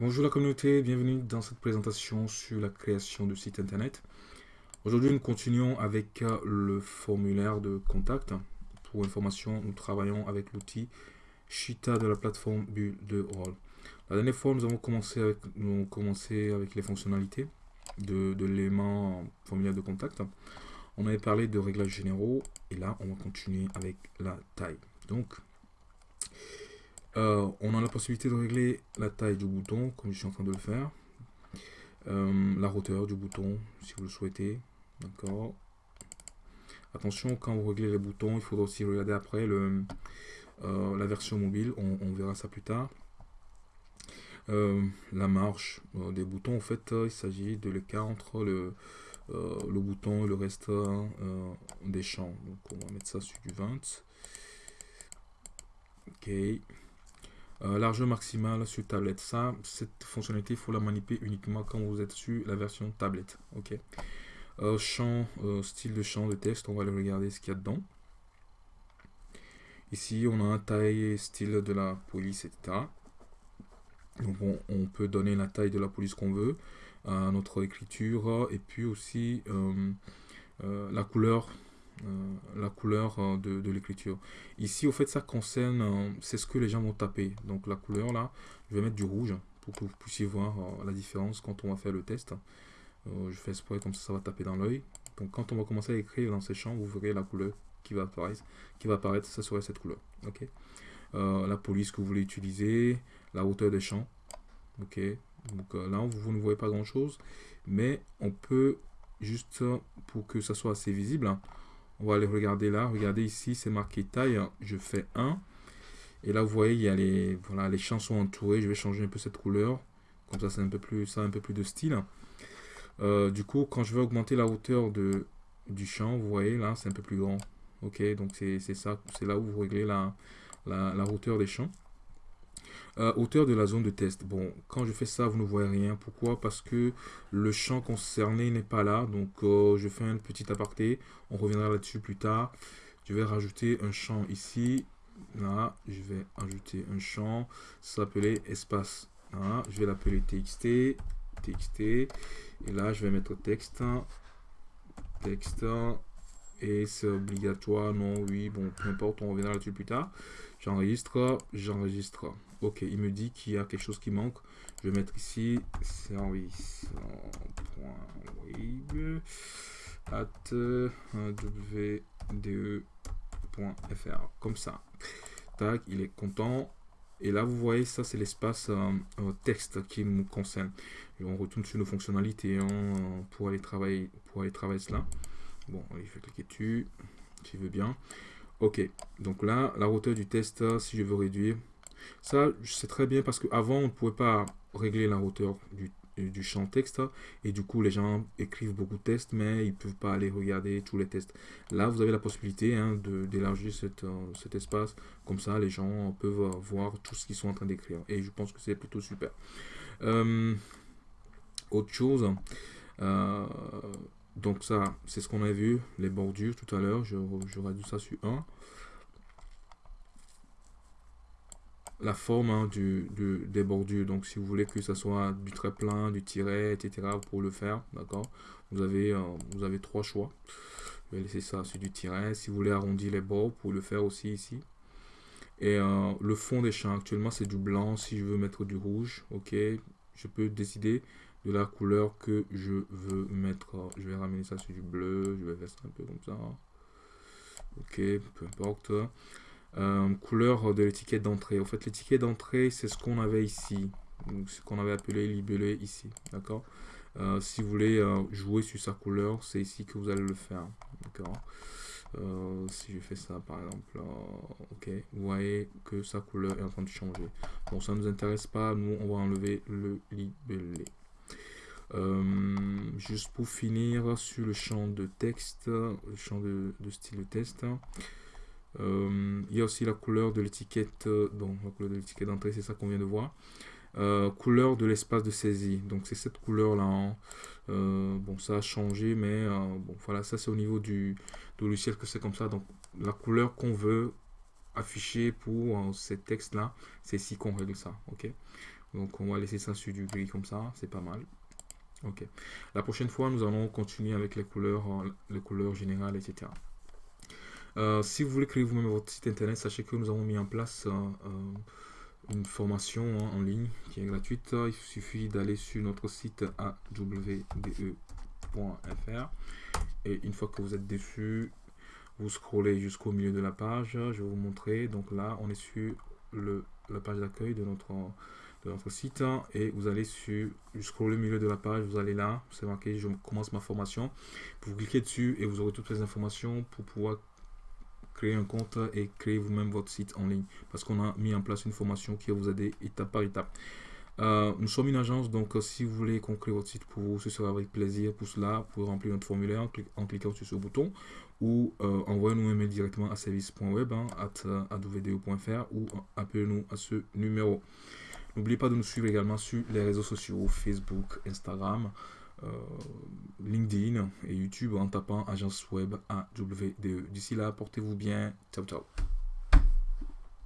Bonjour la communauté, bienvenue dans cette présentation sur la création de site internet. Aujourd'hui, nous continuons avec euh, le formulaire de contact. Pour information, nous travaillons avec l'outil Shita de la plateforme Build2Roll. La dernière fois, nous avons commencé avec, nous commencé avec les fonctionnalités de, de l'élément formulaire de contact. On avait parlé de réglages généraux et là, on va continuer avec la taille. Donc, euh, on a la possibilité de régler la taille du bouton, comme je suis en train de le faire. Euh, la hauteur du bouton, si vous le souhaitez. D'accord. Attention, quand vous réglez les boutons, il faudra aussi regarder après euh, la version mobile. On, verra ça plus tard. la marche des boutons, en fait, il s'agit de l'écart entre le, le bouton et le reste des champs. Donc, on va mettre ça sur du 20. Ok. Euh, largeur maximale sur tablette. Ça, cette fonctionnalité, il faut la manipuler uniquement quand vous êtes sur la version tablette. Ok? Euh, champ, euh, style de champ de texte, on va aller regarder ce qu'il y a dedans. Ici, on a un taille style de la police, etc. Donc, on, peut donner la taille de la police qu'on veut à notre écriture et puis aussi la couleur la couleur euh, de, l'écriture. Ici, au fait, ça concerne, euh, c'est ce que les gens vont taper. Donc la couleur là, je vais mettre du rouge pour que vous puissiez voir la différence quand on va faire le test. je fais exprès comme ça, ça va taper dans l'œil. Donc quand on va commencer à écrire dans ces champs, vous verrez la couleur qui va apparaître, qui va apparaître ça serait cette couleur. Ok? la police que vous voulez utiliser, la hauteur des champs. Ok? Donc là, vous, vous, ne voyez pas grand chose, mais on peut juste pour que ça soit assez visible. Hein, on va aller regarder là. Regardez ici, c'est marqué taille. Je fais 1. Et là, vous voyez, il y a les, voilà, les champs sont entourés. Je vais changer un peu cette couleur. Comme ça, c'est un peu plus, ça un peu plus de style. Euh, du coup, quand je vais augmenter la hauteur du champ, vous voyez, là, c'est un peu plus grand. Ok, donc c'est ça. C'est là où vous réglez la, la hauteur des champs. Euh, hauteur de la zone de test. Bon, quand je fais ça, vous ne voyez rien. Pourquoi? Parce que le champ concerné n'est pas là. Donc, euh, je fais un petit aparté. On reviendra là-dessus plus tard. Je vais rajouter un champ ici. Là, je vais ajouter un champ. Ça s'appelait espace. je vais l'appeler txt. txt. Et là, je vais mettre texte. Texte. Et c'est obligatoire. Non, oui, bon, peu importe. On reviendra là-dessus plus tard. J'enregistre. J'enregistre. Ok, il me dit qu'il y a quelque chose qui manque. Je vais mettre ici service.web at wde.fr. Comme ça. Tac, il est content. Et là, vous voyez, ça, c'est l'espace euh, texte qui nous concerne. On retourne sur nos fonctionnalités hein, pour, aller travailler, pour aller travailler cela. Bon, je vais cliquer dessus, si veut bien. Ok, donc là, la hauteur du test, si je veux réduire, ça, c'est très bien parce qu'avant, on ne pouvait pas régler la hauteur du, du, champ texte. Et du coup, les gens écrivent beaucoup de tests, mais ils ne peuvent pas aller regarder tous les tests. Là, vous avez la possibilité hein, d'élargir euh, cet espace. Comme ça, les gens peuvent voir tout ce qu'ils sont en train d'écrire. Et je pense que c'est plutôt super. Euh, autre chose. Euh, donc ça, c'est ce qu'on a vu, les bordures tout à l'heure. Je, je ça sur 1. la forme hein, du, des bordures. Donc, si vous voulez que ça soit du trait plein, du tiret, etc., pour le faire, d'accord? Vous, avez, euh, vous avez trois choix. Je vais laisser ça sur du tiret. Si vous voulez arrondir les bords, pour le faire aussi ici. Et euh, le fond des champs, actuellement, c'est du blanc. Si je veux mettre du rouge, ok, je peux décider de la couleur que je veux mettre. Je vais ramener ça sur du bleu. Je vais faire ça un peu comme ça. Ok, peu importe. Euh, couleur de l'étiquette d'entrée. En fait, l'étiquette d'entrée, c'est ce qu'on avait ici. ce qu'on avait appelé libellé ici. D'accord? Euh, Si vous voulez euh, jouer sur sa couleur, c'est ici que vous allez le faire. D'accord? Si je fais ça par exemple, ok, vous voyez que sa couleur est en train de changer. Bon, ça ne nous intéresse pas, nous on va enlever le libellé. Juste pour finir sur le champ de texte, le champ de, style de test, euh, il y a aussi la couleur de l'étiquette, euh, donc la couleur de l'étiquette d'entrée, c'est ça qu'on vient de voir. Euh, couleur de l'espace de saisie, donc c'est cette couleur là. Hein. bon, ça a changé, mais bon, voilà, ça c'est au niveau du, logiciel que c'est comme ça. Donc la couleur qu'on veut afficher pour ces textes là, c'est ici qu'on règle ça. Ok? Donc on va laisser ça sur du gris comme ça, c'est pas mal. Ok. La prochaine fois, nous allons continuer avec les couleurs, euh, les couleurs générales, etc. Euh, si vous voulez créer vous-même votre site internet, sachez que nous avons mis en place une formation hein, en ligne qui est gratuite. Il suffit d'aller sur notre site awde.fr et une fois que vous êtes dessus, vous scrollez jusqu'au milieu de la page. Je vais vous montrer. Donc là, on est sur le, la page d'accueil de notre, de notre site et vous allez sur jusqu'au milieu de la page. Vous allez là, c'est marqué je commence ma formation. Vous cliquez dessus et vous aurez toutes les informations pour pouvoir créer un compte et créer vous-même votre site en ligne parce qu'on a mis en place une formation qui va vous aider étape par étape. Euh, nous sommes une agence, donc euh, si vous voulez qu'on crée votre site pour vous, ce sera avec plaisir. Pour cela, vous remplir notre formulaire en, cliquant sur ce bouton ou euh, envoyez-nous un mail directement à service.web hein, ou appelez-nous à ce numéro. N'oubliez pas de nous suivre également sur les réseaux sociaux, Facebook, Instagram, LinkedIn et YouTube en tapant agence web AWDE. D'ici là, portez-vous bien. Ciao, ciao.